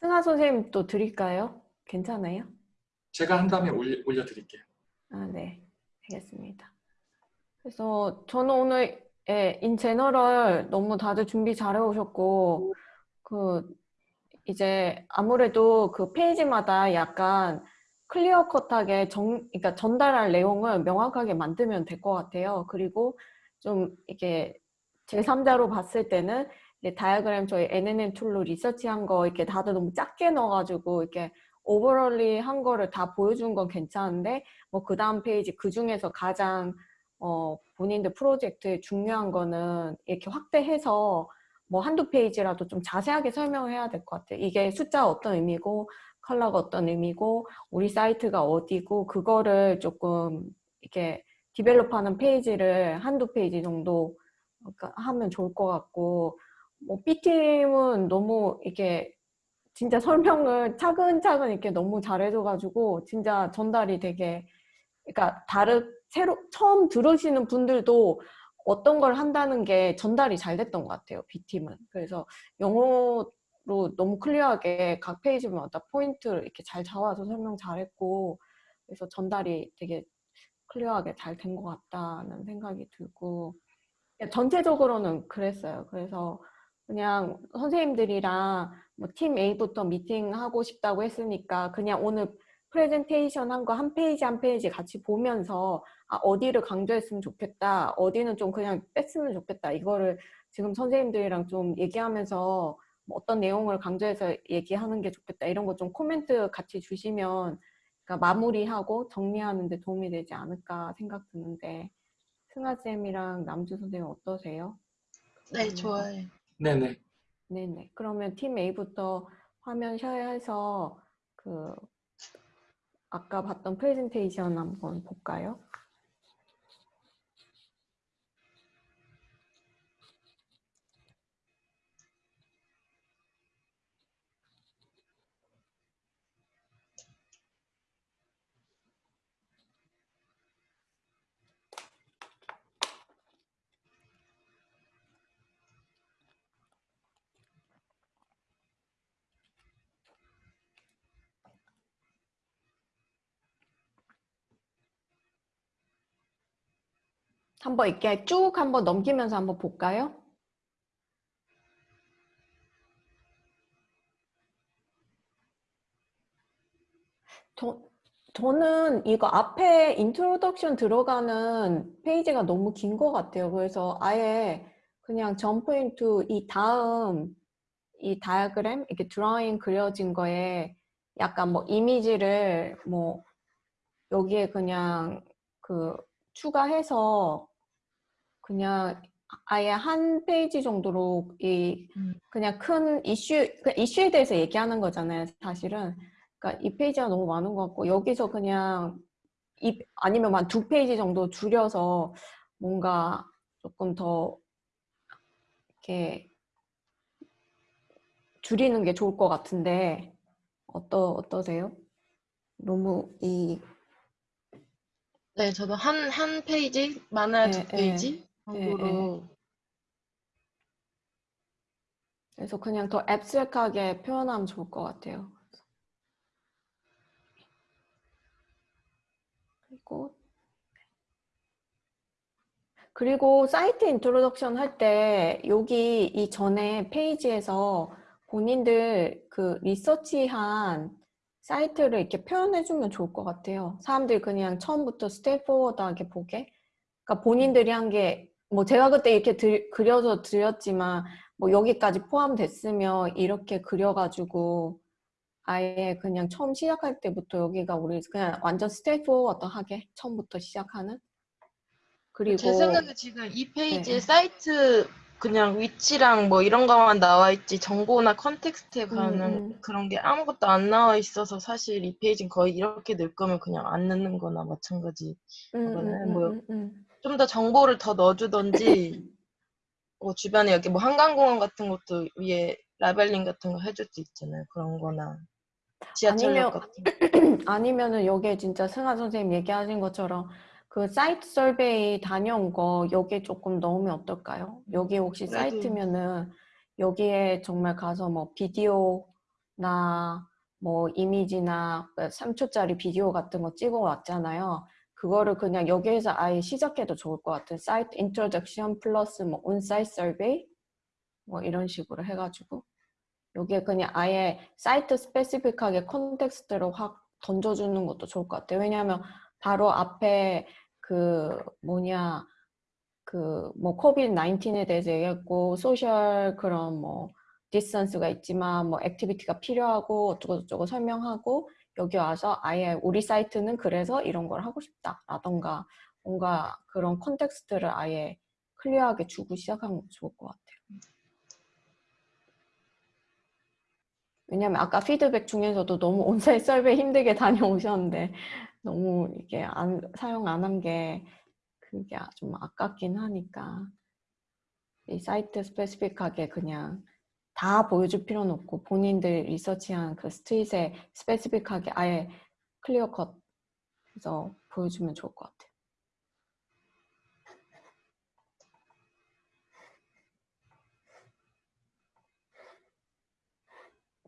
승하 선생님 또 드릴까요? 괜찮아요? 제가 한 다음에 올려, 올려드릴게요. 아, 네. 알겠습니다. 그래서 저는 오늘 예, in general 너무 다들 준비 잘해 오셨고 그 이제 아무래도 그 페이지마다 약간 clear cut하게 정, 그러니까 전달할 내용을 명확하게 만들면 될 것 같아요. 그리고 좀 이게 제3자로 봤을 때는 이제 다이어그램 저희 NNN tool로 리서치한 거 이렇게 다들 너무 작게 넣어가지고 이렇게 overally 한 거를 다 보여준 건 괜찮은데 뭐 그 다음 페이지 그 중에서 가장 어 본인들 프로젝트에 중요한 거는 이렇게 확대해서 뭐 한두 페이지라도 좀 자세하게 설명을 해야 될 것 같아요. 이게 숫자 어떤 의미고 컬러가 어떤 의미고 우리 사이트가 어디고 그거를 조금 이렇게 develop하는 페이지를 한두 페이지 정도 하면 좋을 것 같고 뭐 B팀은 너무 이렇게 진짜 설명을 차근차근 이렇게 너무 잘해줘가지고 진짜 전달이 되게 그러니까 다른 새로 처음 들으시는 분들도 어떤 걸 한다는 게 전달이 잘 됐던 것 같아요 B팀은. 그래서 영어로 너무 clear하게 각 페이지마다 포인트를 이렇게 잘 잡아서 설명 잘했고 그래서 전달이 되게 clear하게 잘 된 것 같다는 생각이 들고 전체적으로는 그랬어요. 그래서 그냥 선생님들이랑 뭐 팀 A부터 미팅하고 싶다고 했으니까 그냥 오늘 프레젠테이션 한 거 한 페이지 한 페이지 같이 보면서 아, 어디를 강조했으면 좋겠다 어디는 좀 그냥 뺐으면 좋겠다 이거를 지금 선생님들이랑 좀 얘기하면서 뭐 어떤 내용을 강조해서 얘기하는 게 좋겠다 이런 거 좀 코멘트 같이 주시면 그러니까 마무리하고 정리하는 데 도움이 되지 않을까 생각 드는데 승아쌤이랑 남주 선생님 어떠세요? 네 좋아요 네네. 네네. 그러면 팀 A부터 화면 셔야해서 그 아까 봤던 프레젠테이션 한번 볼까요? 한번 이렇게 쭉 한번 넘기면서 한번 볼까요? 저, 저는 이거 앞에 introduction 들어가는 페이지가 너무 긴 것 같아요. 그래서 아예 그냥 점포인트 이 다음 이 다이어그램 이렇게 드라잉 그려진 거에 약간 뭐 이미지를 뭐 여기에 그냥 그 추가해서 그냥 아예 한 페이지 정도로 이 음. 그냥 큰 이슈 그 이슈에 대해서 얘기하는 거잖아요 사실은 그러니까 이 페이지가 너무 많은 것 같고 여기서 그냥 이 아니면 한 두 페이지 정도 줄여서 뭔가 조금 더 이렇게 줄이는 게 좋을 것 같은데 어떠 어떠세요? 너무 이 네, 저도 한, 한 페이지, 많아야 네, 두 페이지 네, 정도로. 그래서 그냥 더 abstract하게 표현하면 좋을 것 같아요. 그리고 그리고 사이트 introduction 할 때 여기 이 전에 페이지에서 본인들 그 리서치한 사이트를 이렇게 표현해주면 좋을 것 같아요. 사람들이 그냥 처음부터 straightforward하게 보게. 그러니까 본인들이 한 게 뭐 제가 그때 이렇게 들, 그려서 드렸지만 뭐 여기까지 포함됐으면 이렇게 그려가지고 아예 그냥 처음 시작할 때부터 여기가 우리 그냥 완전 straightforward하게 처음부터 시작하는 그리고 제 생각에 지금 이 페이지에 네. 사이트 그냥 위치랑 뭐 이런 것만 나와 있지 정보나 context에 음, 관한 음. 그런 게 아무것도 안 나와 있어서 사실 이 페이지는 거의 이렇게 넣을 거면 그냥 안 넣는 거나 마찬가지. 음, 음, 음, 뭐 음, 음. 좀 더 정보를 더 넣어주던지 뭐 주변에 여기 뭐 한강공원 같은 것도 위에 labeling 같은 거 해줄 수 있잖아요. 그런 거나 지하철역 아니면-. 아니면은 여기에 진짜 승아 선생님 얘기하신 것처럼 그 사이트 survey 다녀온 거 여기에 조금 넣으면 어떨까요? 여기 혹시 그래도- 사이트면은 여기에 정말 가서 뭐 비디오 나 뭐 이미지나 3초짜리 비디오 같은 거 찍어 왔잖아요. 그거를 그냥 여기에서 아예 시작해도 좋을 것 같은 사이트 introduction 플러스 뭐 on-site survey 뭐 이런 식으로 해가지고 여기에 그냥 아예 site specific하게 context로 확 던져주는 것도 좋을 것 같아요. 왜냐하면 바로 앞에 그 뭐냐 그뭐 COVID 19에 대해서 얘기했고 social 그런 뭐 distance가 있지만 뭐 activity가 필요하고 어쩌고 저쩌고 설명하고 여기 와서 아예 우리 사이트는 그래서 이런 걸 하고 싶다라던가 뭔가 그런 context를 아예 clear하게 주고 시작하는 것도 좋을 것 같아요. 왜냐면 아까 피드백 중에서도 너무 on-site survey 힘들게 다녀오셨는데 너무 이게 안, 사용 안 한 게 그게 좀 아깝긴 하니까 이 site specific하게 그냥 다 보여줄 필요는 없고 본인들 리서치한 그 street에 specific하게 아예 clear cut 해서 보여주면 좋을 것 같아요.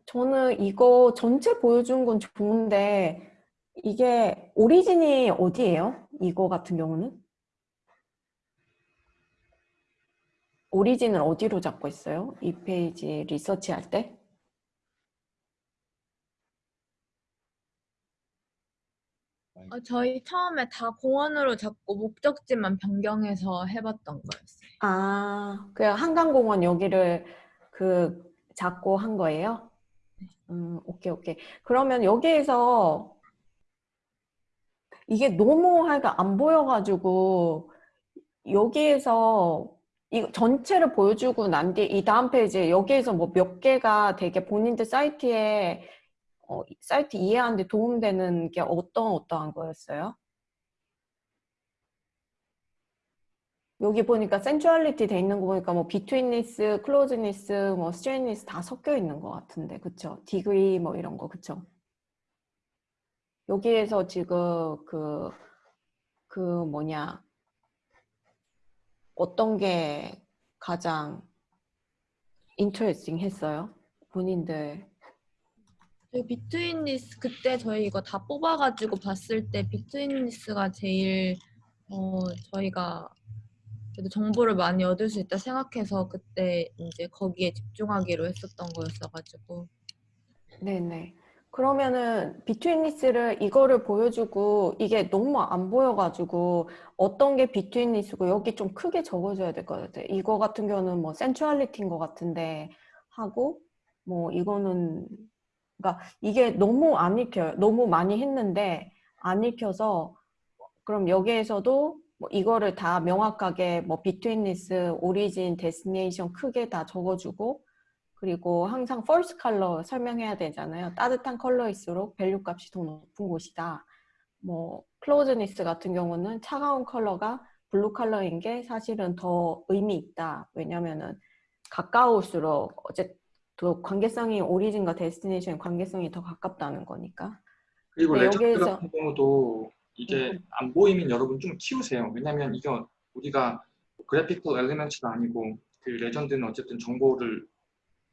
저는 이거 전체 보여준 건 좋은데 이게 오리진이 어디예요? 이거 같은 경우는? 오리진을 어디로 잡고 있어요? 이 페이지 리서치 할 때? 어, 저희 처음에 다 공원으로 잡고 목적지만 변경해서 해봤던 거였어요. 아, 그 한강공원 여기를 그 잡고 한 거예요? 음, 오케이, 오케이. 그러면 여기에서 이게 너무 하여간 안 보여가지고 여기에서 이 전체를 보여주고 난 뒤에 이 다음 페이지에 여기에서 뭐 몇 개가 되게 본인들 사이트에 어, 사이트 이해하는 데 도움되는 게 어떤 어떠한 거였어요? 여기 보니까 centrality 돼 있는 거 보니까 뭐 betweenness, closeness, 뭐 straightness 다 섞여 있는 것 같은데 그쵸? degree 뭐 이런 거 그쵸? 여기에서 지금 그, 그 뭐냐 어떤 게 가장 interesting 했어요? 본인들 저희 betweenness 그때 저희 이거 다 뽑아가지고 봤을 때 betweenness가 제일 어, 저희가 그래도 정보를 많이 얻을 수 있다 생각해서 그때 이제 거기에 집중하기로 했었던 거였어가지고 네네. 그러면은 비트윈리스를 이거를 보여주고 이게 너무 안 보여가지고 어떤 게 비트윈리스고 여기 좀 크게 적어줘야 될 것 같아요. 이거 같은 경우는 뭐 센츄얼리티인 것 같은데 하고 뭐 이거는 그러니까 이게 너무 안 읽혀요. 너무 많이 했는데 안 읽혀서 그럼 여기에서도 뭐 이거를 다 명확하게 뭐 betweenness, origin, destination 크게 다 적어주고 그리고 항상 false color 설명해야 되잖아요. 따뜻한 컬러일수록 value 값이 더 높은 곳이다. 뭐 closeness 같은 경우는 차가운 컬러가 blue 컬러인 게 사실은 더 의미 있다. 왜냐면은 가까울수록 어쨌든 더 관계성이 origin과 destination 관계성이 더 가깝다는 거니까. 그리고 네, 레전드 여기에서- 같은 경우도 이게 음. 안 보이면 여러분 좀 키우세요. 왜냐면 이게 우리가 graphical element도 아니고 그 legend는 어쨌든 정보를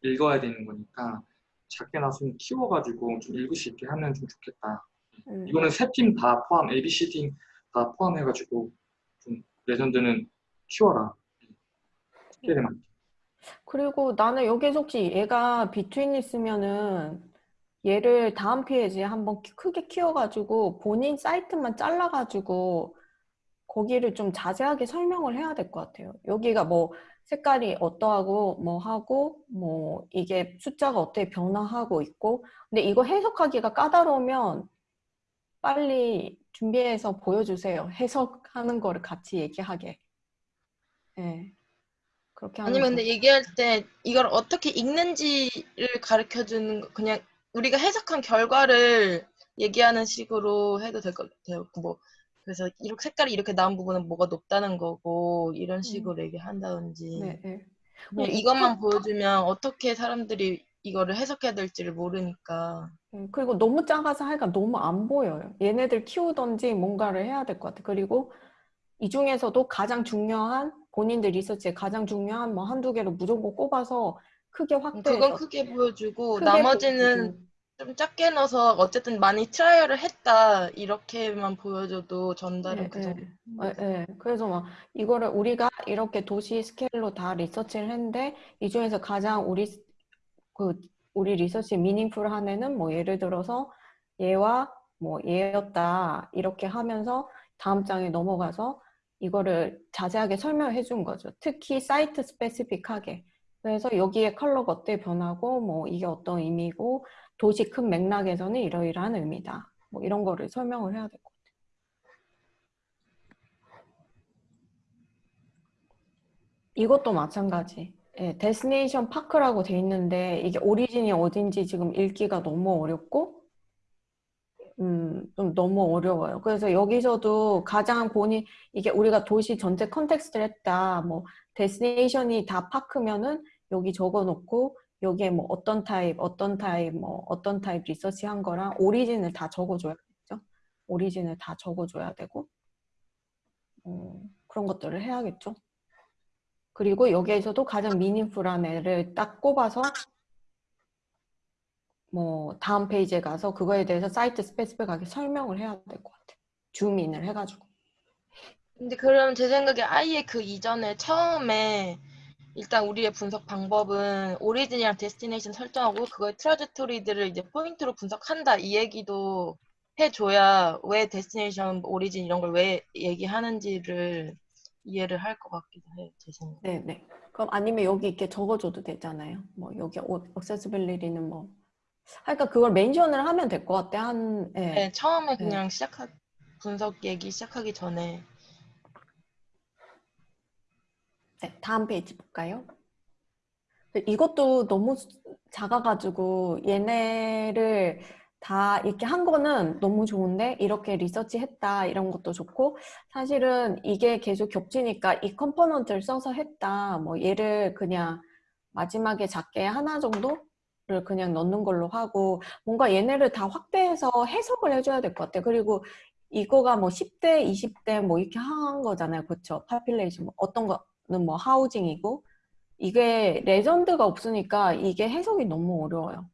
읽어야 되는 거니까 작게 나서는 키워가지고 좀 읽을 수 있게 하면 좀 좋겠다. 음. 이거는 세 팀 다 포함, A, B, C 팀 다 포함해가지고 좀 legend는 키워라. 스케일만. 그리고 나는 여기서 혹시 얘가 betweenness면은 얘를 다음 페이지에 한번 키- 크게 키워가지고 본인 사이트만 잘라가지고 거기를 좀 자세하게 설명을 해야 될 것 같아요. 여기가 뭐 색깔이 어떠하고 뭐 하고 뭐 이게 숫자가 어떻게 변화하고 있고 근데 이거 해석하기가 까다로우면 빨리 준비해서 보여주세요. 해석하는 거를 같이 얘기하게. 네. 그렇게 아니면 근데 얘기할 때 이걸 어떻게 읽는지를 가르쳐 주는 거 그냥 우리가 해석한 결과를 얘기하는 식으로 해도 될 것 같아요. 뭐 그래서 이렇게 색깔이 이렇게 나온 부분은 뭐가 높다는 거고 이런 식으로 얘기한다든지 네, 네. 이 이것만 보여주면 어떻게 사람들이 이거를 해석해야 될지를 모르니까 음, 그리고 너무 작아서 하니까 너무 안 보여요. 얘네들 키우던지 뭔가를 해야 될 것 같아. 그리고 이 중에서도 가장 중요한 본인들 리서치에 가장 중요한 뭐 한두 개를 무조건 꼽아서 크게 확대해서 그건 크게 보여주고 크게 나머지는 보여주고. 좀 작게 넣어서 어쨌든 많이 trial을 했다 이렇게만 보여줘도 전달은 네, 그 네. 정도. 예, 예. 그래서 막 이거를 우리가 이렇게 도시 스케일로 다 리서치를 했는데 이 중에서 가장 우리 스- 그 우리 리서치 meaningful한 애는 뭐 예를 들어서 얘와 뭐 얘였다 이렇게 하면서 다음 장에 넘어가서 이거를 자세하게 설명해 준 거죠. 특히 site specific하게. 그래서 여기에 컬러가 어떻게 변하고 뭐 이게 어떤 의미고 도시 큰 맥락에서는 이러이러한 의미다. 뭐 이런 거를 설명을 해야 될 것 같아요. 이것도 마찬가지. 예, destination park라고 돼 있는데 이게 origin이 어딘지 지금 읽기가 너무 어렵고 음, 좀 너무 어려워요. 그래서 여기서도 가장 본인 이게 우리가 도시 전체 context를 했다. 뭐 destination이 다 park면은 여기 적어 놓고 여기에 뭐 어떤 타입, 어떤 타입, 뭐 어떤 타입 리서치 한 거랑 origin을 다 적어 줘야겠죠. origin을 다 적어 줘야 되고 어, 그런 것들을 해야겠죠. 그리고 여기에서도 가장 meaningful한 애를 딱 꼽아서 뭐 다음 페이지에 가서 그거에 대해서 site specific하게 설명을 해야 될 것 같아요. zoom in을 해가지고. 근데 그럼 제 생각에 아예 그 이전에 처음에 일단 우리의 분석 방법은 origin이랑 destination 설정하고 그거의 trajectory들을 이제 포인트로 분석한다 이 얘기도 해줘야 왜 destination, origin 이런 걸 왜 얘기하는지를 이해를 할 것 같기도 해요. 제 생각. 네, 네. 그럼 아니면 여기 이렇게 적어줘도 되잖아요. 뭐 여기 액세스빌리티는 뭐. 그러니까 그걸 멘션을 하면 될 것 같아. 한 예. 네, 처음에 그냥 시작하 분석 얘기 시작하기 전에 네, 다음 페이지 볼까요? 이것도 너무 작아가지고 얘네를 다 이렇게 한 거는 너무 좋은데 이렇게 리서치 했다 이런 것도 좋고 사실은 이게 계속 겹치니까 이 component를 써서 했다 뭐 얘를 그냥 마지막에 작게 하나 정도를 그냥 넣는 걸로 하고 뭔가 얘네를 다 확대해서 해석을 해줘야 될 것 같아요. 그리고 이거가 뭐 10대, 20대 뭐 이렇게 한 거잖아요. 그렇죠? population 뭐 어떤 거는 뭐 housing이고 이게 legend가 없으니까 이게 해석이 너무 어려워요.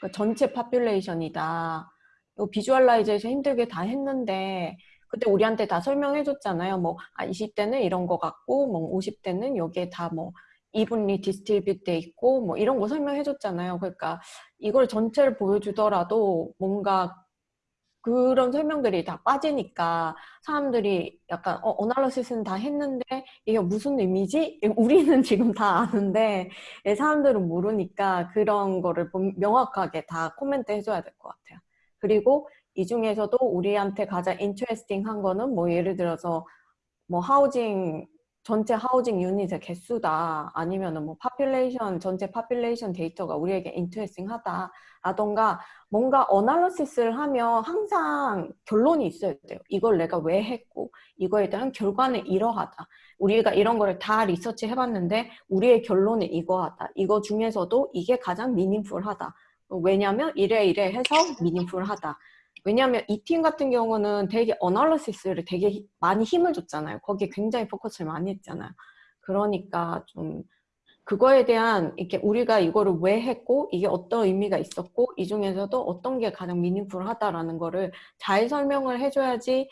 그러니까 전체 population이다. 이거 visualization 힘들게 다 했는데 그때 우리한테 다 설명해 줬잖아요. 뭐 아, 20대는 이런 거 같고 뭐 50대는 여기에 다 뭐 evenly distribute 돼 있고 뭐 이런 거 설명해 줬잖아요. 그러니까 이걸 전체를 보여주더라도 뭔가 그런 설명들이 다 빠지니까 사람들이 약간 어, analysis는 다 했는데 이게 무슨 의미지? 우리는 지금 다 아는데 예, 사람들은 모르니까 그런 거를 본- 명확하게 다 코멘트 해줘야 될 것 같아요. 그리고 이 중에서도 우리한테 가장 interesting 한 거는 뭐 예를 들어서 뭐 housing 전체 housing unit의 개수다 아니면은 뭐 population 전체 population 데이터가 우리에게 interesting하다 라던가 뭔가 analysis를 하면 항상 결론이 있어야 돼요. 이걸 내가 왜 했고 이거에 대한 결과는 이러하다. 우리가 이런 거를 다 리서치 해봤는데 우리의 결론은 이거하다. 이거 중에서도 이게 가장 meaningful하다. 왜냐면 이래 이래 해서 미닝풀하다. 왜냐하면 이 팀 같은 경우는 되게 어널러시스를 되게 히- 많이 힘을 줬잖아요. 거기에 굉장히 포커스를 많이 했잖아요. 그러니까 좀 그거에 대한 이렇게 우리가 이거를 왜 했고 이게 어떤 의미가 있었고 이 중에서도 어떤 게 가장 미닝풀하다라는 거를 잘 설명을 해줘야지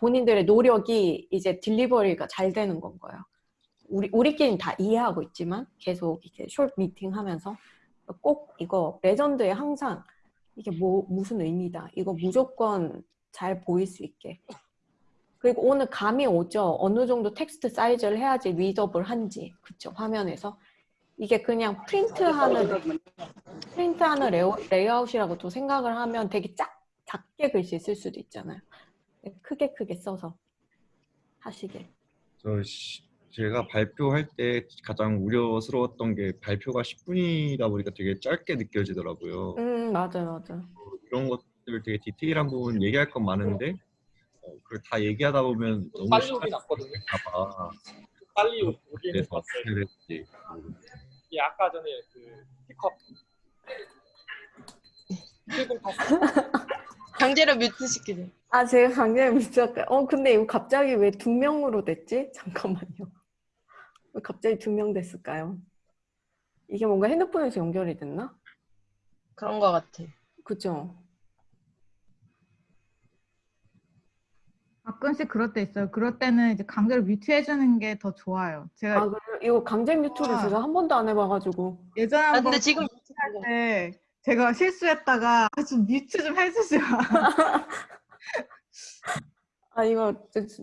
본인들의 노력이 이제 딜리버리가 잘 되는 건 거예요. 우리 우리끼리는 다 이해하고 있지만 계속 이렇게 숏 미팅 하면서 꼭 이거 legend에 항상 이게 뭐 무슨 의미다. 이거 무조건 잘 보일 수 있게. 그리고 오늘 감이 오죠. 어느 정도 텍스트 사이즈를 해야지 readable 한지. 그쵸? 화면에서. 이게 그냥 프린트하는 프린트하는 레오, 레이아웃이라고 또 생각을 하면 되게 작, 작게 글씨 쓸 수도 있잖아요. 크게 크게 써서 하시길. 저 시- 제가 발표할 때 가장 우려스러웠던 게 발표가 10분이다 보니까 되게 짧게 느껴지더라고요. 음 맞아요 맞아요. 이런 것들 되게 디테일한 부분 얘기할 건 많은데 어, 그걸 다 얘기하다 보면 너무 빨리 오긴 났거든요. 걸릴까봐 빨리 오- 오기는 그래서 봤어요. 될지 이게 아까 전에 그 픽업 출근 탔어요. 강제로 뮤트 시키죠. 아 제가 강제로 미쳤어요. 어 근데 이거 갑자기 왜 두 명으로 됐지? 잠깐만요. 왜 갑자기 두 명 됐을까요? 이게 뭔가 핸드폰에서 연결이 됐나? 그런 거 같아. 그죠? 가끔씩 그럴 때 있어요. 그럴 때는 이제 강제로 뮤트해주는 게 더 좋아요. 제가 아, 그래? 이거 강제 뮤트를 아. 제가 한 번도 안 해봐가지고. 예전에 아, 한번 근데 지금 할때 제가 실수했다가 아, 좀 뮤트 좀 해주지 마. 아, 이거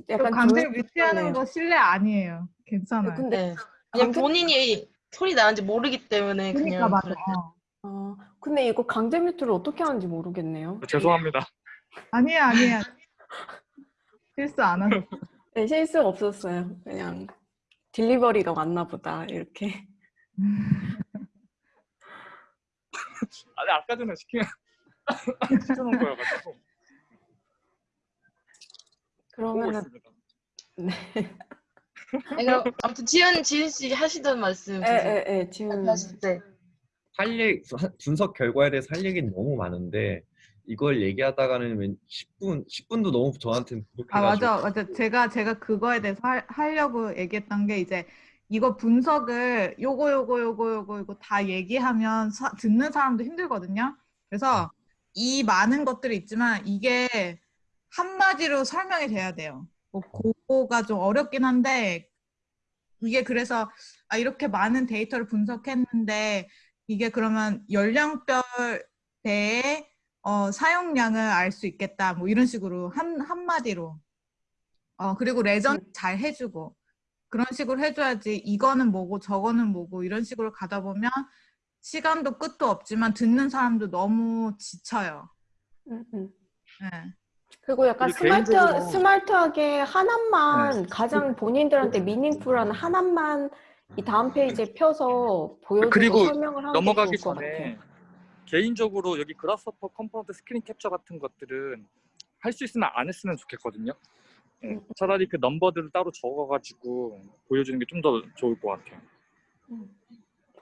약간 강제로 하네요. 거 실례 아니에요. 괜찮아요. 근데 네. 그냥 강제- 본인이 소리 나는지 모르기 때문에 그러니까 그냥 맞아. 그래. 어. 어, 근데 이거 강제 뮤트를 어떻게 하는지 모르겠네요. 죄송합니다. 아니야 아니야. 실수 안 하셨어. 네, 실수 없었어요. 그냥 딜리버리가 왔나 보다 이렇게. 아니 아까 전에 시킨 시켜놓은 거여가지고 그러면은 있습니다. 아니, 그럼 아무튼 지은 지은 씨 하시던 말씀 계속 에에에 지금 하실 때 할 얘기, 분석 결과에 대해서 할 얘기는 너무 많은데 이걸 얘기하다가는 왠 10분 10분도 너무 저한테는 아 부족해가지고 맞아 맞아. 제가 제가 그거에 대해서 할, 하려고 얘기했던 게 이제 이거 분석을 요거 요거 요거 요거 요거 다 얘기하면 사- 듣는 사람도 힘들거든요. 그래서 이 많은 것들이 있지만 이게 한마디로 설명이 돼야 돼요. 뭐 그거가 좀 어렵긴 한데 이게 그래서 아 이렇게 많은 데이터를 분석했는데 이게 그러면 연령별 대의 어, 사용량을 알 수 있겠다. 뭐 이런 식으로 한 한마디로 어 그리고 레전 잘 해주고 그런 식으로 해줘야지 이거는 뭐고 저거는 뭐고 이런 식으로 가다 보면 시간도 끝도 없지만 듣는 사람도 너무 지쳐요. 음, 음. 네. 그리고 약간 스마트 개인적으로- 스마트하게 하나만 가장 본인들한테 meaningful한 하나만 이 다음 페이지에 펴서 보여주고 설명을 하는 게 넘어가기 전에. 개인적으로 여기 Grasshopper component 스크린 캡처 같은 것들은 할 수 있으면 안 했으면 좋겠거든요. 예, 음. 차라리 그 넘버들을 따로 적어가지고 보여주는 게 좀 더 좋을 것 같아요.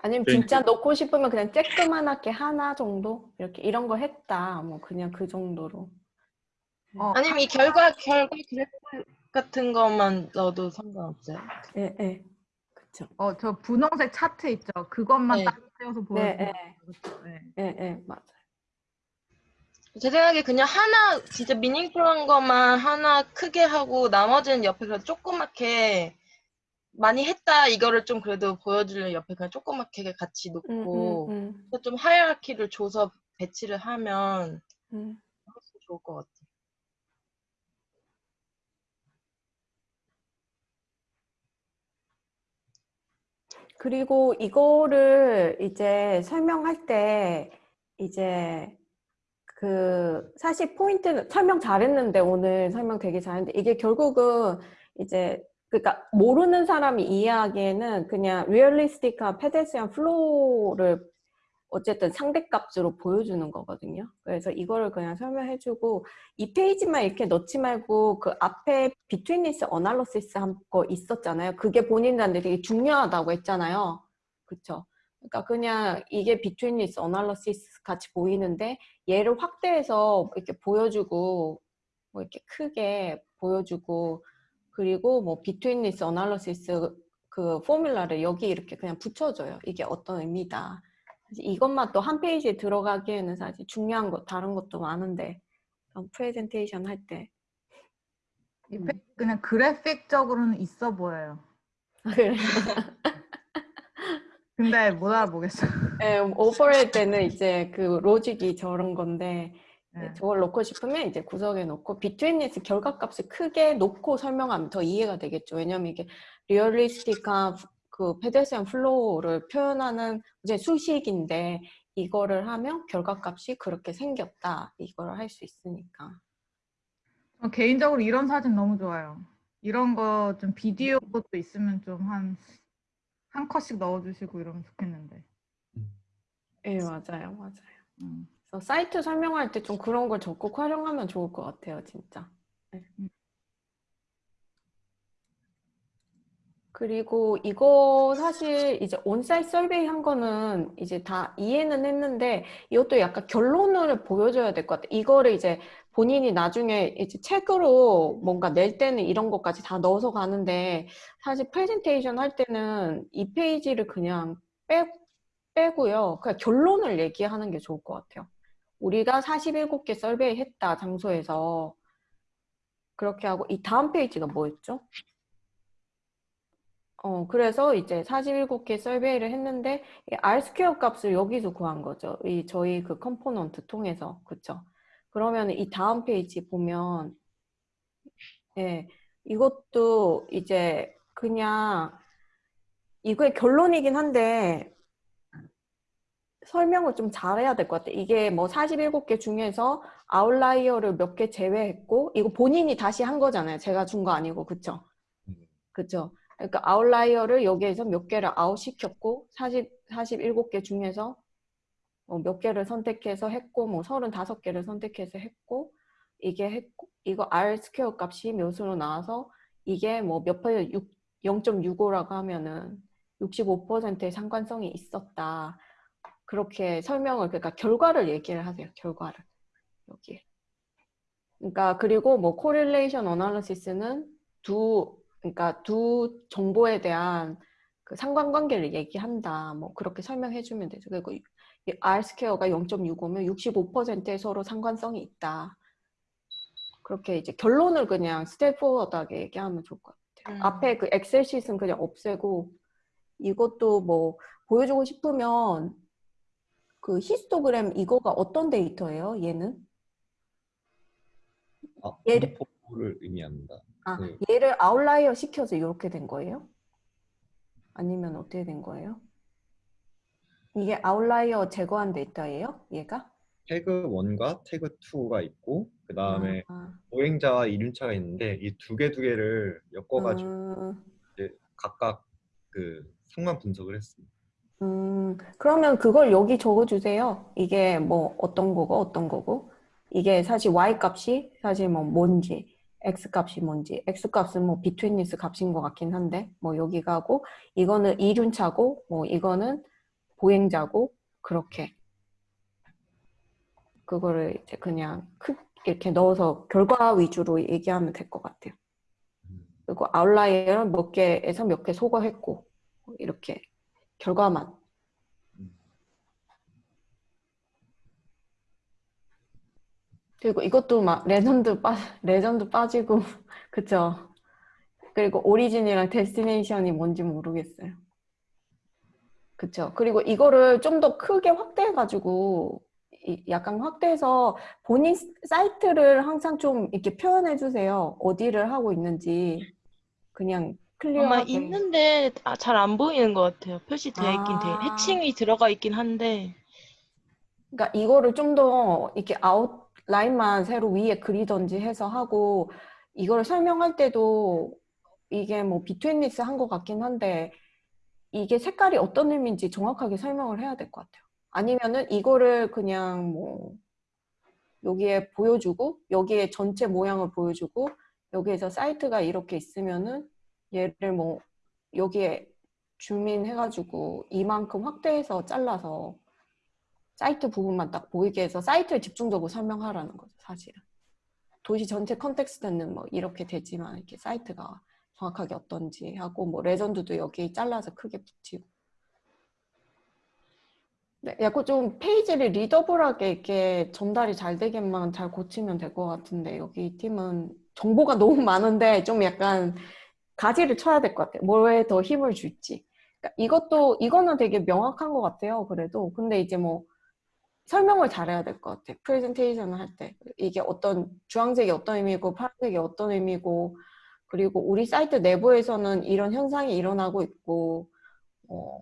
아니면 네. 진짜 넣고 싶으면 그냥 쬐끄만하게 하나 정도 이렇게 이런 거 했다 뭐 그냥 그 정도로 어, 아니면 이 결과 결과 그래프 같은 것만 넣어도 상관없어요. 예, 예. 그쵸. 어, 저 분홍색 차트 있죠. 그것만 네. 딱 떼어서 네, 보여주는 예, 거죠. 네. 예, 예, 맞아요. 제 생각에 그냥 하나 진짜 미닝풀한 것만 하나 크게 하고 나머지는 옆에 그래도 조그맣게 많이 했다 이거를 좀 그래도 보여주려면 옆에 그냥 조그맣게 같이 음, 놓고 음, 음, 그래서 좀 하이라키를 줘서 배치를 하면 음. 좋을 것 같아. 그리고 이거를 이제 설명할 때 이제 그 사실 포인트는 설명 잘했는데 오늘 설명 되게 잘했는데 이게 결국은 이제 그러니까 모르는 사람이 이해하기에는 그냥 realistic한 pedestrian flow를 어쨌든 상대값으로 보여주는 거거든요. 그래서 이거를 그냥 설명해주고 이 페이지만 이렇게 넣지 말고 그 앞에 betweenness analysis 한 거 있었잖아요. 그게 본인들한테 되게 중요하다고 했잖아요. 그쵸? 그러니까 그냥 이게 betweenness analysis 같이 보이는데 얘를 확대해서 이렇게 보여주고 뭐 이렇게 크게 보여주고 그리고 뭐 betweenness analysis 그 formula를 여기 이렇게 그냥 붙여줘요. 이게 어떤 의미다. 이것만 또 한 페이지에 들어가기에는 사실 중요한 거 다른 것도 많은데 프레젠테이션 할 때. 이 음. 페- 그냥 그래픽적으로는 있어 보여요. 그래. 근데 못 알아보겠어. 예, 오버할 때는 이제 그 로직이 저런 건데 네, 네. 저걸 넣고 싶으면 이제 구석에 놓고 betweenness 결과값을 크게 놓고 설명하면 더 이해가 되겠죠. 왜냐면 이게 realistic한 그 pedestrian flow를 표현하는 이제 수식인데 이거를 하면 결과값이 그렇게 생겼다. 이걸 할 수 있으니까. 개인적으로 이런 사진 너무 좋아요. 이런 거 좀 비디오 것도 있으면 좀 한한 컷씩 넣어주시고 이러면 좋겠는데. 예, 맞아요, 맞아요. 음. 사이트 설명할 때 좀 그런 걸 적극 활용하면 좋을 것 같아요, 진짜. 네. 음. 그리고 이거 사실 이제 on-site survey 한 거는 이제 다 이해는 했는데 이것도 약간 결론을 보여줘야 될 것 같아요. 이거를 이제 본인이 나중에 이제 책으로 뭔가 낼 때는 이런 것까지 다 넣어서 가는데 사실 프레젠테이션 할 때는 이 페이지를 그냥 빼, 빼고요. 그냥 결론을 얘기하는 게 좋을 것 같아요. 우리가 47개 survey 했다 장소에서 그렇게 하고 이 다음 페이지가 뭐였죠? 어, 그래서 이제 47개 survey를 했는데 이 R square 값을 여기서 구한 거죠. 이 저희 그 component 통해서. 그쵸? 그러면 이 다음 페이지 보면 예, 이것도 이제 그냥 이거의 결론이긴 한데 설명을 좀 잘해야 될 것 같아. 이게 뭐 47개 중에서 아웃라이어를 몇 개 제외했고 이거 본인이 다시 한 거잖아요. 제가 준 거 아니고 그쵸? 음. 그쵸? 그러니까 아웃라이어를 여기에서 몇 개를 아웃시켰고 40, 47개 중에서 뭐몇 개를 선택해서 했고 뭐 35개를 선택해서 했고 이게 했고 이거 R square 값이 몇으로 나와서 이게 뭐몇 퍼센트 0.65라고 하면은 65%의 상관성이 있었다. 그렇게 설명을 그러니까 결과를 얘기를 하세요. 결과를 여기. 그러니까 그리고 뭐 correlation analysis는 두 그러니까 두 정보에 대한 그 상관관계를 얘기한다. 뭐 그렇게 설명해 주면 되죠. 그리고 이 R 스퀘어가 0.65면 65%의 서로 상관성이 있다. 그렇게 이제 결론을 그냥 straightforward하게 얘기하면 좋을 것 같아요. 음. 앞에 그 엑셀 시트는 그냥 없애고 이것도 뭐 보여주고 싶으면 그 히스토그램 이거가 어떤 데이터예요? 얘는? 아, 얘를- 분포를 의미합니다. 아, 네. 얘를 outlier 시켜서 이렇게 된 거예요? 아니면 어떻게 된 거예요? 이게 outlier 제거한 데이터예요? 얘가? 태그 1과 태그 2가 있고 그 다음에 아, 보행자와 이륜차가 있는데 이 두 개 두 개를 엮어가지고 음, 각각 그 상관 분석을 했습니다. 음, 그러면 그걸 여기 적어주세요. 이게 뭐 어떤 거고 어떤 거고 이게 사실 y 값이 사실 뭐 뭔지 x 값이 뭔지. X 값은 뭐 비트윈니스 값인 것 같긴 한데 뭐 여기가 하고 이거는 이륜차고 뭐 이거는 보행자고 그렇게. 그거를 이제 그냥 크 이렇게 넣어서 결과 위주로 얘기하면 될 것 같아요. 그리고 outlier는 몇 개에서 몇 개 소거했고 이렇게 결과만 그리고 이것도 막 레전드 빠 레전드 빠지고 그쵸 그리고 origin이랑 destination이 뭔지 모르겠어요 그쵸 그리고 이거를 좀 더 크게 확대해 가지고 약간 확대해서 본인 사이트를 항상 좀 이렇게 표현해 주세요 어디를 하고 있는지 그냥 아마 clear하게 있는데 아, 잘안 보이는 것 같아요. 표시되어 있긴 돼. 아. hatching이 들어가 있긴 한데 그러니까 이거를 좀 더 이렇게 outline만 새로 위에 그리던지 해서 하고 이걸 설명할 때도 이게 뭐 비트윈리스 한 것 같긴 한데 이게 색깔이 어떤 의미인지 정확하게 설명을 해야 될 것 같아요. 아니면은 이거를 그냥 뭐 여기에 보여주고 여기에 전체 모양을 보여주고 여기에서 사이트가 이렇게 있으면은 얘를 뭐 여기에 줌인 해가지고 이만큼 확대해서 잘라서 사이트 부분만 딱 보이게 해서 사이트를 집중적으로 설명하라는 거죠, 사실은. 도시 전체 context는 뭐 이렇게 되지만 이렇게 사이트가 정확하게 어떤지 하고 뭐 legend도 여기 잘라서 크게 붙이고. 네, 약간 좀 페이지를 readable하게 이렇게 전달이 잘 되게만 잘 고치면 될 것 같은데 여기 팀은 정보가 너무 많은데 좀 약간 가지를 쳐야 될 것 같아요. 뭐에 더 힘을 줄지. 그러니까 이것도 이거는 되게 명확한 것 같아요. 그래도 근데 이제 뭐 설명을 잘해야 될 것 같아요. 프레젠테이션을 할 때. 이게 어떤 주황색이 어떤 의미고 파란색이 어떤 의미고 그리고 우리 사이트 내부에서는 이런 현상이 일어나고 있고 어,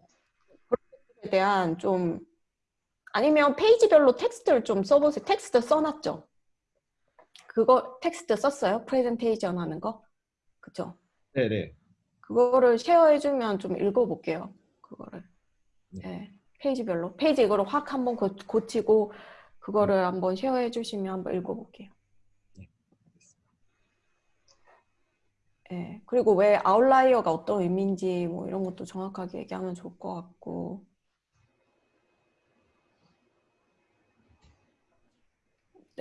그런 것에 대한 좀 아니면 페이지별로 텍스트를 좀 써보세요. 텍스트 써놨죠? 그거 텍스트 썼어요? 프레젠테이션 하는 거? 그쵸? 네네. 그거를 share해주면 좀 읽어볼게요. 그거를. 네. 페이지별로. 페이지 이거를 확 한번 고, 고치고 그거를 한번 쉐어해 주시면 한번 읽어볼게요. 네. 그리고 왜 outlier가 어떤 의미인지 뭐 이런 것도 정확하게 얘기하면 좋을 것 같고.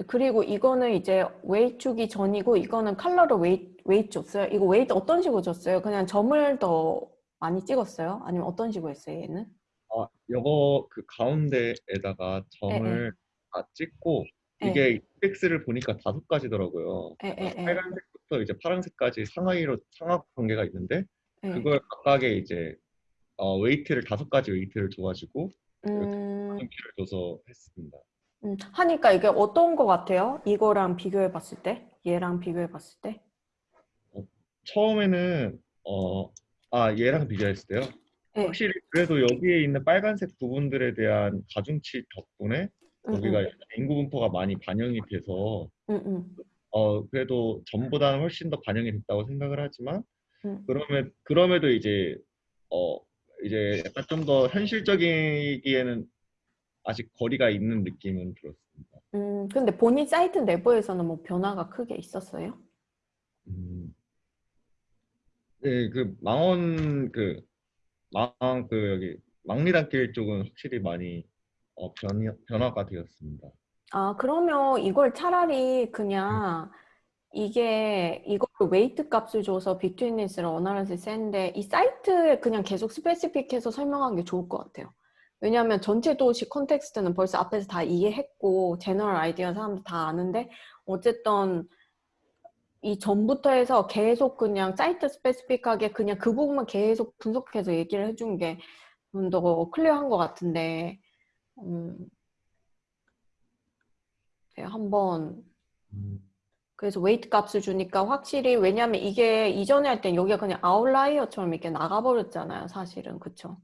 그리고 이거는 이제 weight 주기 전이고 이거는 컬러를 weight, weight 줬어요. 이거 weight 어떤 식으로 줬어요? 그냥 점을 더 많이 찍었어요? 아니면 어떤 식으로 했어요, 얘는? 어, 아, 요거 그 가운데에다가 점을 다 찍고 예. 이게 인덱스를 보니까 다섯 가지더라고요. 에, 빨간색부터 이제 파란색까지 상하이로 상하 관계가 있는데 에. 그걸 각각의 이제 어, weight를 다섯 가지 weight를 줘가지고 음, 키를 줘서 했습니다. 음, 하니까 이게 어떤 거 같아요? 이거랑 비교해 봤을 때? 얘랑 비교해 봤을 때? 처음에는 어, 아 얘랑 비교했을 때요. 예. 확실히 그래도 여기에 있는 빨간색 부분들에 대한 가중치 덕분에 음, 여기가 음, 인구 분포가 많이 반영이 돼서 음, 음, 어 그래도 전보다는 훨씬 더 반영이 됐다고 생각을 하지만 음. 그러면 그럼에도 이제 어 이제 약간 좀 더 현실적이기에는 아직 거리가 있는 느낌은 들었습니다. 음, 근데 본인 사이트 내부에서는 뭐 변화가 크게 있었어요? 음. 네, 그 망원 그 망 그 여기 망리단길 쪽은 확실히 많이 어, 변 변화가 되었습니다. 아, 그러면 이걸 차라리 그냥 이게 이걸로 weight 값을 줘서 betweenness를 analysis 했는데 이 사이트에 그냥 계속 specific해서 설명한 게 좋을 것 같아요. 왜냐하면 전체 도시 context는 벌써 앞에서 다 이해했고 general idea 사람들 다 아는데 어쨌든 이 전부터 해서 계속 그냥 site specific하게 그냥 그 부분만 계속 분석해서 얘기를 해준 게 좀 더 clear한 것 같은데 음, 네, 한번 음. 그래서 weight 값을 주니까 확실히 왜냐면 이게 이전에 할 땐 여기가 그냥 outlier처럼 이렇게 나가버렸잖아요 사실은 그쵸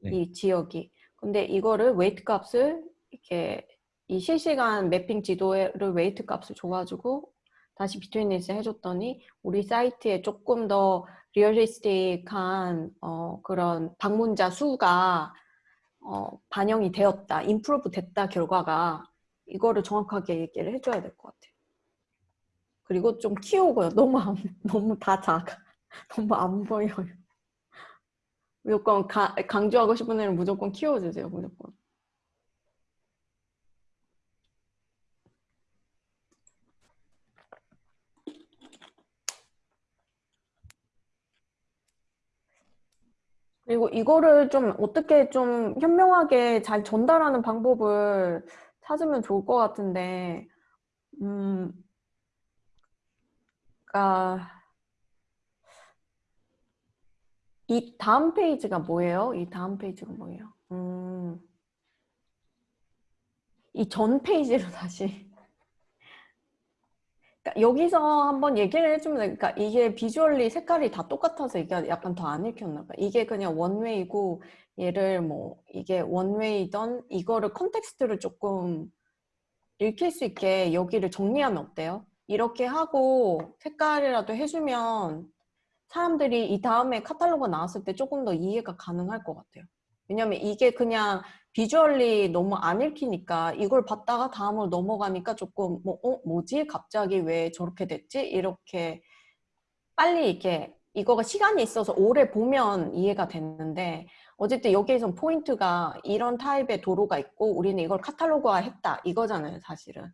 네. 이 지역이 근데 이거를 weight 값을 이렇게 이 실시간 mapping 지도를 weight 값을 줘가지고 다시 betweenness 해줬더니 우리 사이트에 조금 더 realistic한 어, 그런 방문자 수가 어, 반영이 되었다, improve 됐다 결과가 이거를 정확하게 얘기를 해줘야 될 것 같아요. 그리고 좀 키우고요. 너무 안, 너무 다 작아. 너무 안 보여요. 무조건 가, 강조하고 싶은 애는 무조건 키워주세요. 무조건. 그리고 이거를 좀 어떻게 좀 현명하게 잘 전달하는 방법을 찾으면 좋을 것 같은데, 음, 그러니까 이 다음 페이지가 뭐예요? 이 다음 페이지가 뭐예요? 음, 이 전 페이지로 다시. 그러니까 여기서 한번 얘기를 해주면 돼. 그러니까 이게 visually 색깔이 다 똑같아서 이게 약간 더 안 읽혔나 봐. 이게 그냥 one-way고 얘를 뭐 이게 one-way던 이거를 context를 조금 읽힐 수 있게 여기를 정리하면 어때요? 이렇게 하고 색깔이라도 해주면 사람들이 이 다음에 카탈로그 나왔을 때 조금 더 이해가 가능할 것 같아요. 왜냐면 이게 그냥 비주얼리 너무 안 읽히니까 이걸 봤다가 다음으로 넘어가니까 조금 뭐, 어, 뭐지? 갑자기 왜 저렇게 됐지? 이렇게 빨리 이렇게 이거가 시간이 있어서 오래 보면 이해가 됐는데 어쨌든 여기에선 포인트가 이런 타입의 도로가 있고 우리는 이걸 카탈로그화 했다 이거잖아요 사실은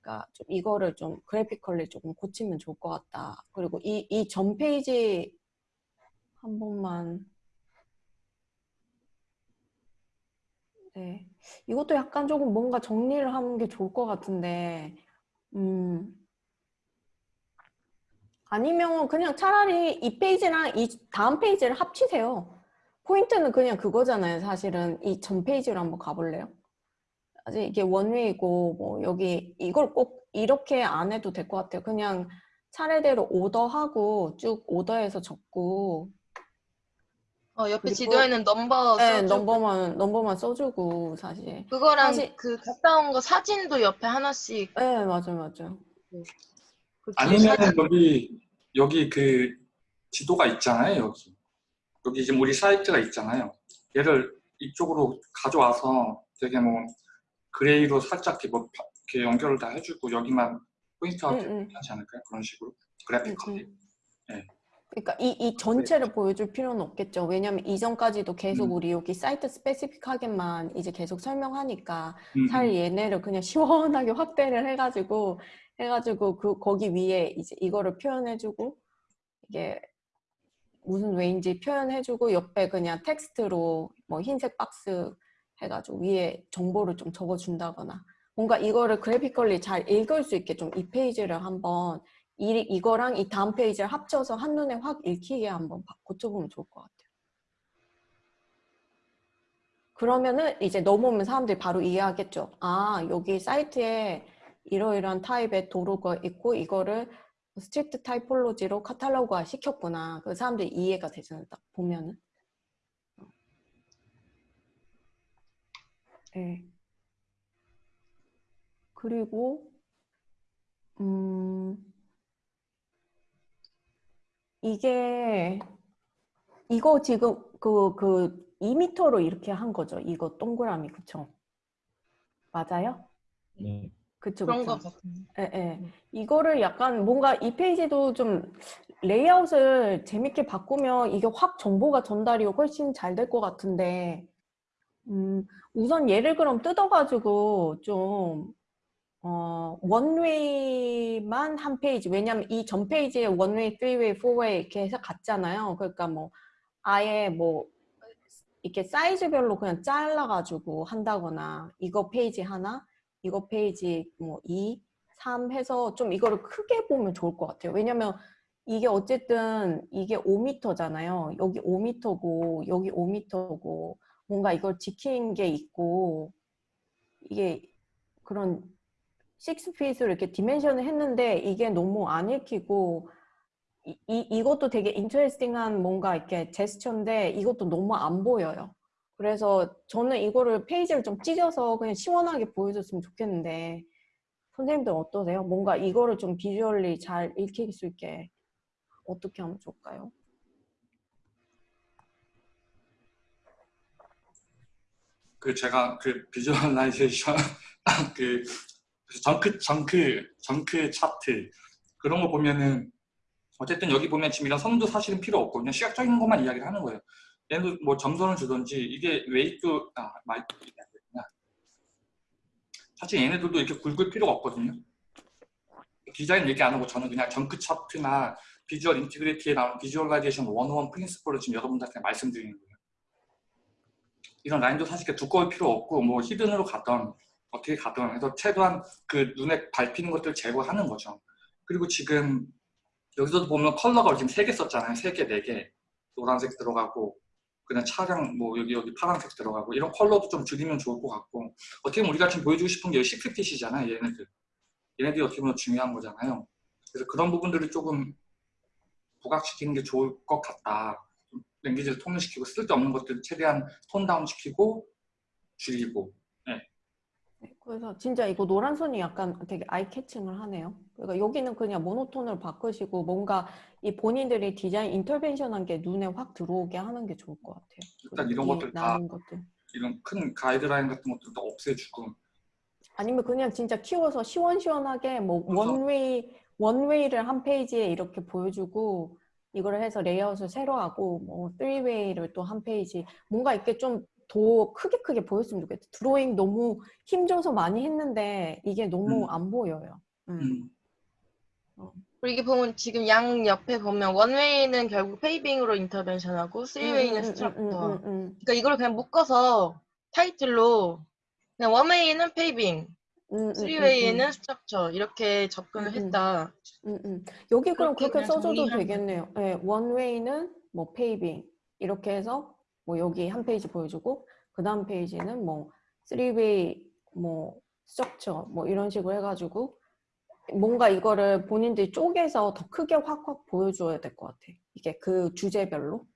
그러니까 좀 이거를 좀 graphically 조금 고치면 좋을 것 같다 그리고 이 이 전 페이지 한 번만 네 이것도 약간 조금 뭔가 정리를 하는 게 좋을 것 같은데 음 아니면 그냥 차라리 이 페이지랑 이 다음 페이지를 합치세요. 포인트는 그냥 그거잖아요. 사실은 이 전 페이지로 한번 가볼래요? 아직 이게 원웨이고 뭐 여기 이걸 꼭 이렇게 안 해도 될 것 같아요. 그냥 차례대로 오더하고 쭉 오더해서 적고 어, 옆에 그리고- 지도에는 넘버 네, 써주고 넘버만 넘버만 써주고 사실. 그거랑 사실- 그 갔다 온 거 사진도 옆에 하나씩 네 맞아 맞아. 그 아니면 사진- 여기 여기 그 지도가 있잖아요 여기 여기 지금 우리 사이트가 있잖아요 얘를 이쪽으로 가져와서 되게 뭐 gray로 살짝 이렇게, 뭐 파- 이렇게 연결을 다 해주고 여기만 포인트하게 응, 응. 괜찮지 않을까요 그런 식으로 음, graphically 음. 네. 그러니까 이, 이 전체를 보여줄 필요는 없겠죠. 왜냐면 이전까지도 계속 음. 우리 여기 사이트 specific하게만 이제 계속 설명하니까 음, 차라리 얘네를 그냥 시원하게 확대를 해가지고 해가지고 그 거기 위에 이제 이거를 표현해주고 이게 무슨 웨인지 표현해주고 옆에 그냥 텍스트로 뭐 흰색 박스 해가지고 위에 정보를 좀 적어준다거나 뭔가 이거를 그래피컬리 잘 읽을 수 있게 좀 이 페이지를 한번 이, 이거랑 이 다음 페이지를 합쳐서 한눈에 확 읽히게 한번 바- 고쳐보면 좋을 것 같아요. 그러면은 이제 넘어오면 사람들이 바로 이해하겠죠. 아, 여기 사이트에 이러이러한 타입의 도로가 있고 이거를 street typology로 카탈로그화 시켰구나. 그 사람들이 이해가 되잖아요. 딱 보면은. 네. 그리고 음 이게 이거 지금 그 그 2m로 이렇게 한 거죠. 이거 동그라미 그쵸? 맞아요? 네. 그쵸 그런 그쵸. 것 같은데. 예, 예. 음. 이거를 약간 뭔가 이 페이지도 좀 레이아웃을 재밌게 바꾸면 이게 확 정보가 전달이 훨씬 잘 될 것 같은데, 음, 우선 예를 그럼 뜯어가지고 좀, 어, one-way만 한 페이지, 왜냐면 이 전 페이지에 one-way, three-way, four-way 이렇게 해서 갔잖아요. 그러니까 뭐, 아예 뭐, 이렇게 사이즈별로 그냥 잘라가지고 한다거나, 이거 페이지 하나, 이거 페이지 뭐 2, 3 해서 좀 이거를 크게 보면 좋을 것 같아요. 왜냐면 이게 어쨌든 이게 5m잖아요. 여기 5m고 여기 5m고 뭔가 이걸 지킨 게 있고 이게 그런 6 feet으로 이렇게 dimension을 했는데 이게 너무 안 읽히고 이, 이, 이것도 되게 interesting한 뭔가 이렇게 제스처인데 이것도 너무 안 보여요. 그래서 저는 이거를 페이지를 좀 찢어서 그냥 시원하게 보여줬으면 좋겠는데 선생님들 어떠세요? 뭔가 이거를 좀 visually 잘 읽힐 수 있게 어떻게 하면 좋을까요? 그 제가 그 visualization 그 junk junk junk chart 그런 거 보면은 어쨌든 여기 보면 지금 이런 선도 사실은 필요 없고 그냥 시각적인 것만 이야기를 하는 거예요. 얘는 뭐 점선을 주든지 이게 weight 아안 되구나. 사실 얘네들도 이렇게 굵을 필요가 없거든요. 디자인 얘기 안 하고 저는 그냥 junk chart나 visual integrity에 나오는 visualization 101 principle을 지금 여러분들한테 말씀드리는 거예요. 이런 라인도 사실 두꺼울 필요 없고 뭐 hidden으로 가던 어떻게 가던 해서 최대한 그 눈에 밟히는 것들을 제거하는 거죠. 그리고 지금 여기서도 보면 컬러가 지금 세 개 썼잖아요. 세 개, 네 개. 노란색 들어가고 그냥 차량 뭐 여기 여기 파란색 들어가고 이런 컬러도 좀 줄이면 좋을 것 같고 어떻게 보면 우리가 지금 보여주고 싶은 게 street이잖아요. 얘네들. 얘네들이 어떻게 보면 중요한 거잖아요. 그래서 그런 부분들을 조금 부각시키는 게 좋을 것 같다. 좀 language를 통일시키고 쓸데없는 것들을 최대한 tone down 시키고 줄이고 네, 그래서 진짜 이거 노란 선이 약간 되게 eye catching을 하네요. 그러니까 여기는 그냥 모노톤을 바꾸시고 뭔가 이 본인들이 디자인 intervention한 게 눈에 확 들어오게 하는 게 좋을 것 같아요. 일단 이런 이 것들 다 것들. 이런 큰 가이드라인 같은 것들도 없애주고 아니면 그냥 진짜 키워서 시원시원하게 뭐 그래서- one-way one-way를 한 페이지에 이렇게 보여주고 이거를 해서 레이아웃을 새로 하고 뭐 쓰리웨이를 또 한 페이지 뭔가 이렇게 좀 더 크게 크게 보였으면 좋겠다. 드로잉 너무 힘줘서 많이 했는데 이게 너무 음. 안 보여요. 음. 음, 그리고 이게 보면 지금 양 옆에 보면 one-way는 결국 paving으로 intervention하고 three-way는 음, 음, 음, structure. 음, 음, 음. 그러니까 이걸 그냥 묶어서 타이틀로 그냥 one-way는 paving, 음, 음, three-way는 음, structure 이렇게 접근을. 했다. 음, 음. 여기 그럼 그렇게 써줘도 정리하면 되겠네요. 네, one-way는 뭐 paving 이렇게 해서 뭐 여기 한 페이지 보여주고 그 다음 페이지는 뭐 three-way 뭐 structure 뭐 이런 식으로 해가지고 뭔가 이거를 본인들이 쪼개서 더 크게 확확 보여줘야 될 것 같아. 이게 그 주제별로.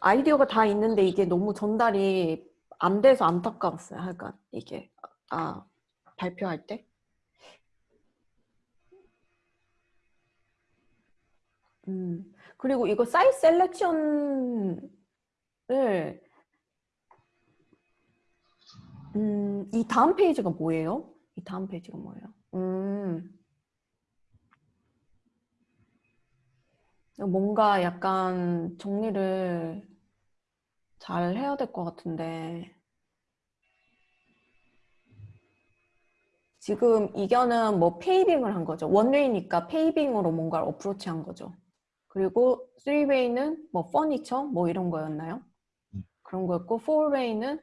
아이디어가 다 있는데 이게 너무 전달이 안 돼서 안타까웠어요. 약간 이게 아 발표할 때. 음, 그리고 이거 사이즈 셀렉션을 음, 이 다음 페이지가 뭐예요? 이 다음 페이지가 뭐예요? 음, 뭔가 약간 정리를 잘 해야 될 것 같은데 지금 이견은 뭐 paving을 한 거죠. one-way니까 paving으로 뭔가를 approach 한 거죠. 그리고 3way는 뭐 furniture 뭐 이런 거였나요? 음. 그런 거였고 4way는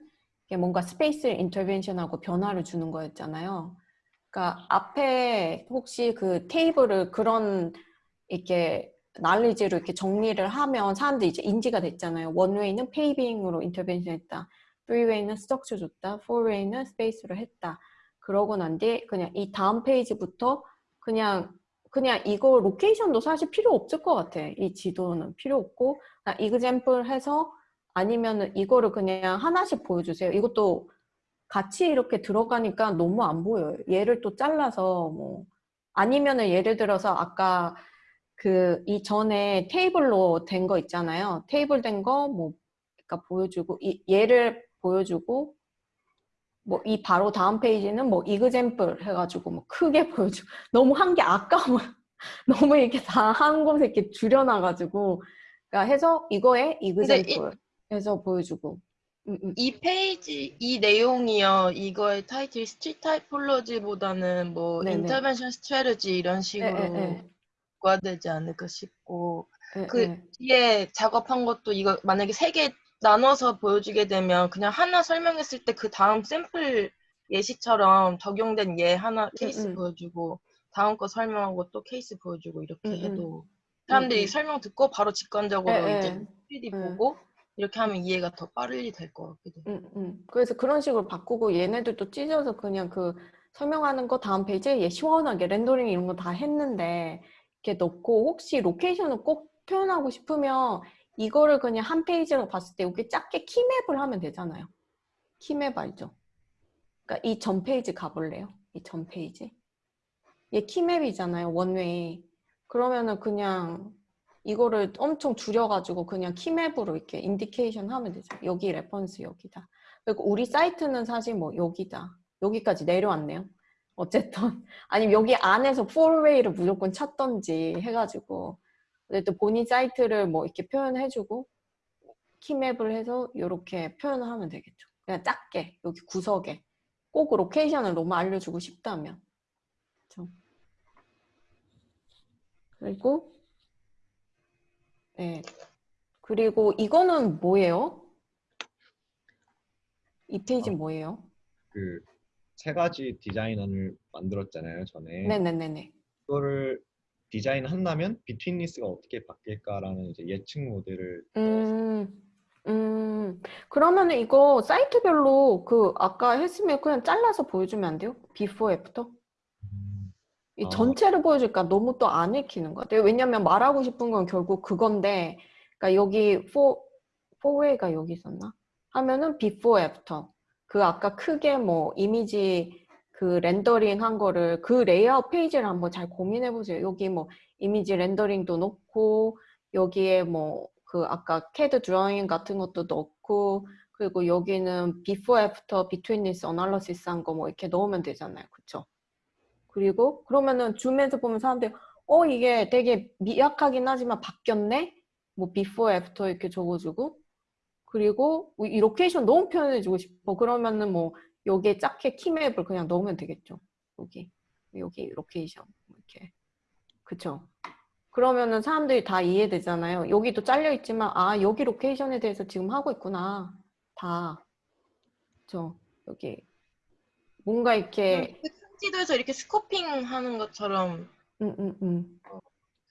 뭔가 space를 intervention하고 변화를 주는 거였잖아요. 그러니까 앞에 혹시 그 테이블을 그런 이렇게 날리지로 이렇게 정리를 하면 사람들이 이제 인지가 됐잖아요. one-way는 paving으로 intervention 했다. 3way는 structure 줬다. 4way는 space로 했다. 그러고 난 뒤에 그냥 이 다음 페이지부터 그냥 그냥 이거 로케이션도 사실 필요 없을 것 같아. 이 지도는 필요 없고 이그젬플 해서 아니면은 이거를 그냥 하나씩 보여주세요. 이것도 같이 이렇게 들어가니까 너무 안 보여요. 얘를 또 잘라서 뭐 아니면은 예를 들어서 아까 그 이전에 테이블로 된 거 있잖아요. 테이블 된 거 뭐 그러니까 보여주고 이 얘를 보여주고 뭐 이 바로 다음 페이지는 뭐 example 해가지고 뭐 크게 보여주고 너무 한 게 아까워 너무 이렇게 다 한 곳에 이렇게 줄여놔가지고 그러니까 해서 이거에 example 해서 보여주고 음, 음. 이 페이지 이 내용이요 이거의 타이틀 street typology보다는 뭐 네네. intervention strategy 이런 식으로 에, 에, 에. 구화되지 않을까 싶고 예, 그 예. 뒤에 작업한 것도 이거 만약에 세 개 나눠서 보여주게 되면 그냥 하나 설명했을 때 그 다음 샘플 예시처럼 적용된 예 하나 케이스 음. 보여주고 다음 거 설명하고 또 케이스 보여주고 이렇게 음, 음. 해도 사람들이 음. 설명 듣고 바로 직관적으로 예, 이제 예. 3D 예. 보고 이렇게 하면 이해가 더 빨리 될것 같기도 해요. 음, 음. 그래서 그런 식으로 바꾸고 얘네들도 찢어서 그냥 그 설명하는 거 다음 페이지에 얘 시원하게 rendering 이런 거 다 했는데 이렇게 넣고 혹시 location을 꼭 표현하고 싶으면 이거를 그냥 한 페이지로 봤을 때 여기 작게 key map을 하면 되잖아요. key map 알죠? 그러니까 이 전 페이지 가볼래요? 이 전 페이지. 얘 key map이잖아요. one-way. 그러면은 그냥 이거를 엄청 줄여가지고 그냥 key map으로 이렇게 indication 하면 되죠. 여기 reference 여기다. 그리고 우리 사이트는 사실 뭐 여기다. 여기까지 내려왔네요. 어쨌든 아니면 여기 안에서 4way를 무조건 찾던지 해가지고 어쨌든 본인 사이트를 뭐 이렇게 표현해주고 key map을 해서 이렇게 표현을 하면 되겠죠. 그냥 작게 여기 구석에 꼭 location을 너무 알려주고 싶다면. 그렇죠? 그리고 네. 그리고 이거는 뭐예요? 이 페이지 는 뭐예요? 그 세 가지 디자인안을 만들었잖아요 전에. 네네네네. 그거를 디자인 한다면 betweenness가 어떻게 바뀔까라는 이제 예측 모델을 음, 음, 그러면은 이거 사이트별로 그 아까 했으면 그냥 잘라서 보여주면 안 돼요? before after? 이 아. 전체를 보여줄까 너무 또 안 읽히는 것 같아요. 왜냐면 말하고 싶은 건 결국 그건데, 그러니까 여기 four, four-way가 여기 있었나? 하면은 before, after. 그 아까 크게 뭐 이미지 그 rendering 한 거를 그 레이아웃 페이지를 한번 잘 고민해 보세요. 여기 뭐 이미지 rendering도 넣고 여기에 뭐 그 아까 CAD drawing 같은 것도 넣고 그리고 여기는 before, after, betweenness analysis 한 거 뭐 이렇게 넣으면 되잖아요. 그쵸? 그리고 그러면은 줌에서 보면 사람들이 어 이게 되게 미약하긴 하지만 바뀌었네 뭐 before after 이렇게 적어주고 그리고 뭐이 location 너무 표현해주고 싶어 그러면은 뭐 여기에 작게 key map을 그냥 넣으면 되겠죠. 여기. 여기 location. 이렇게. 그쵸? 그러면은 사람들이 다 이해되잖아요. 여기도 잘려 있지만 아 여기 location에 대해서 지금 하고 있구나. 다. 그쵸? 여기. 뭔가 이렇게 큰 지도에서 이렇게 scoping 하는 것처럼 음, 음, 음.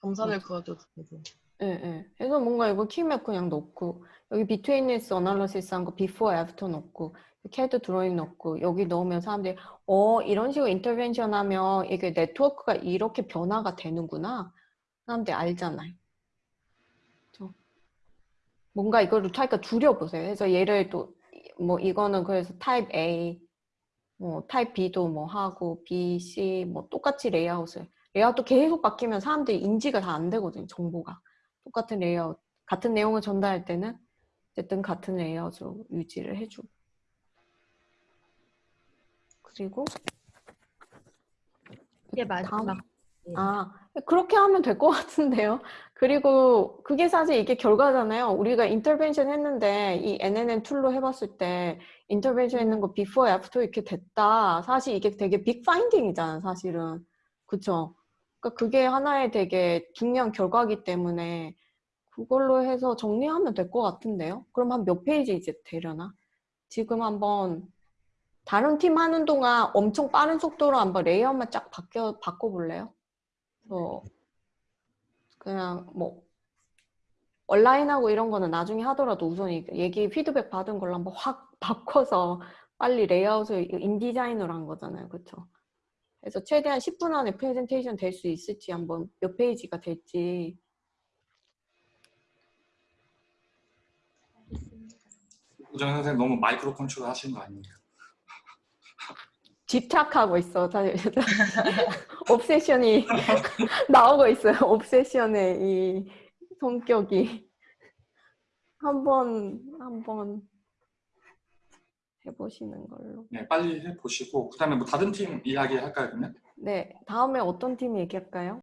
점선을 그어도 되고 예, 예. 그래서 뭔가 이거 key map 그냥 넣고 여기 betweenness analysis 한 거 before after 넣고 CAD drawing 넣고 여기 넣으면 사람들이 어 이런 식으로 intervention 하면 이게 네트워크가 이렇게 변화가 되는구나 사람들이 알잖아요. 그죠? 뭔가 이거를 타입가 줄여보세요. 그래서 얘를 또 뭐 이거는 그래서 타입 A 뭐 타입 B도 뭐 하고 B, C 뭐 똑같이 레이아웃을 레이아웃도 계속 바뀌면 사람들이 인지가 다 안 되거든요. 정보가. 똑같은 레이아웃, 같은 내용을 전달할 때는 어쨌든 같은 레이아웃으로 유지를 해주고 그리고 이게 마지막. 아 그렇게 하면 될 것 같은데요. 그리고 그게 사실 이게 결과잖아요. 우리가 intervention 했는데 이 NNN tool로 해봤을 때 intervention 했는 거 before, after 이렇게 됐다. 사실 이게 되게 big finding이잖아, 사실은. 그쵸? 그러니까 그게 하나의 되게 중요한 결과기 때문에 그걸로 해서 정리하면 될 것 같은데요. 그럼 한 몇 페이지 이제 되려나? 지금 한번 다른 팀 하는 동안 엄청 빠른 속도로 한번 레이아웃만 쫙 바뀌어 바꿔볼래요? 그래서 그냥 뭐 온라인하고 이런 거는 나중에 하더라도 우선 이 얘기 피드백 받은 걸로 한번 확 바꿔서 빨리 레이아웃을 InDesign으로 한 거잖아요. 그렇죠? 그래서 최대한 10분 안에 프레젠테이션 될 수 있을지 한번 몇 페이지가 될지 우정 선생 너무 micro control 하시는 거 아닙니까? 집착하고 있어. 사실 obsession이 나오고 있어요. obsession의 이 성격이 한번 한번 해보시는 걸로. 네, 빨리 해 보시고 그 다음에 뭐 다른 팀 이야기 할까요, 그러면? 네, 다음에 어떤 팀 얘기할까요?